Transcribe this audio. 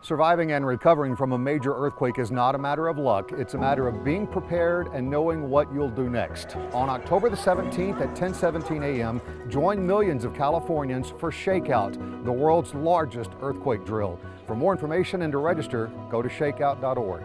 Surviving and recovering from a major earthquake is not a matter of luck. It's a matter of being prepared and knowing what you'll do next. On October the 17th at 10:17 a.m., join millions of Californians for Shakeout, the world's largest earthquake drill. For more information and to register, go to shakeout.org.